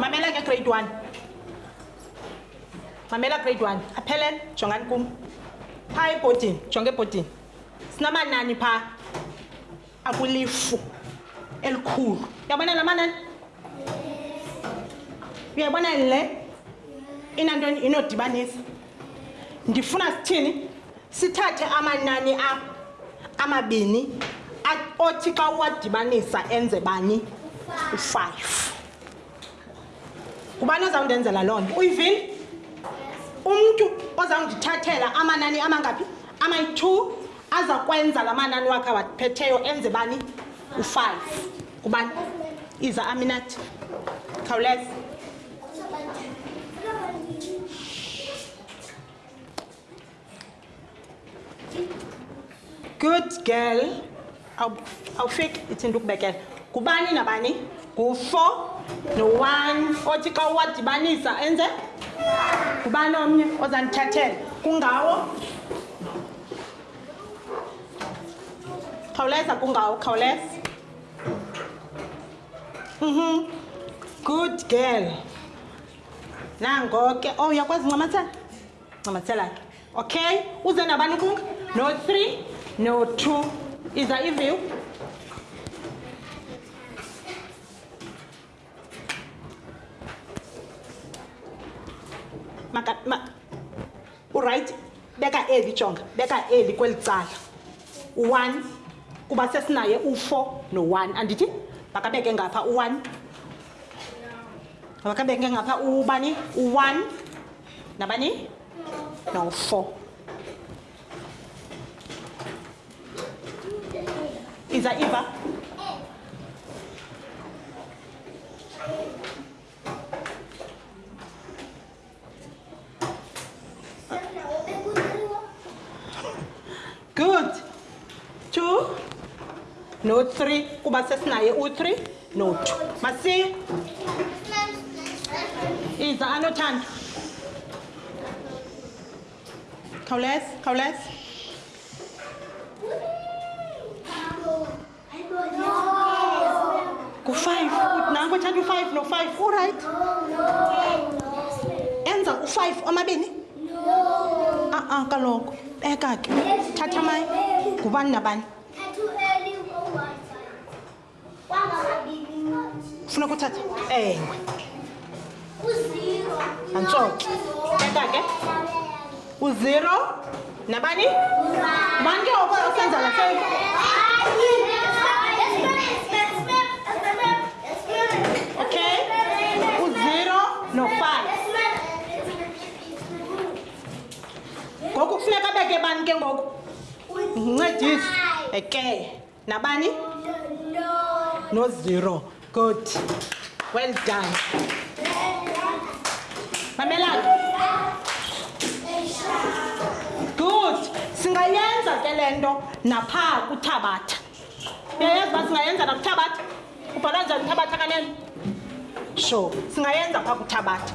mamela ke grade one mamela grade one aphelen jongani kum phaa ebhodini jonga ebhodini sinamanani phaa akulifu elikhulu yabona la manani uyayibona le inantoni inodibanisa ndifuna sithini sithathe amanani a amabini othi xa uwadibanisa enze bani u-five ngubani ozawundenzela loo nto uyivile umntu ozawundithathela amanani amangaphi amayi-two aza kwenza la manani wakhe awaphetheyo enze bani u-five ngubani iza aminathi khawuleza good girl awufiki ithinta ukubekela ngubani nabani ngu-four no-one othi xa uwadibanisa enze ngubani omnye ozandithathela kungawo khawuleza kungawo khawuleza mhm good girl nangoke o oh, uyakwazi ncamathana ncamathisela ke okay uze nabani kung no three no two iza iview maka ma uright beka eli jonga beka eli kweli cala u-one kuba sesinaye u-four no-one andithi makabeke ngapha u-one makabeke ngapha ubani u-one nabani no-four iza iva good two no three kuba sesinaye u-three no two masiye iza anothando khawuleza khawuleza Ku-five, nanko thatha u-five no-five, urayithi? Enza u-five omabini? A-a, kaloku, beka ke, thatha amaye, ngubani nabani? Funa kuthatha? Ewe. Antsoke. Tata ke? Uzero? Nabani? Bonke obo osenza la Okay? Uzero no five. Ngoku kufuneka beke bani ke ngoku? Ncedisi. Okay. nabani nozero good well done mamelani good singayenza ke le nto naphaa kuthabatha uyayazi uba singayenza nakuthabatha ubhala njani uthabatha kanene sure singayenza phaa kuthabatha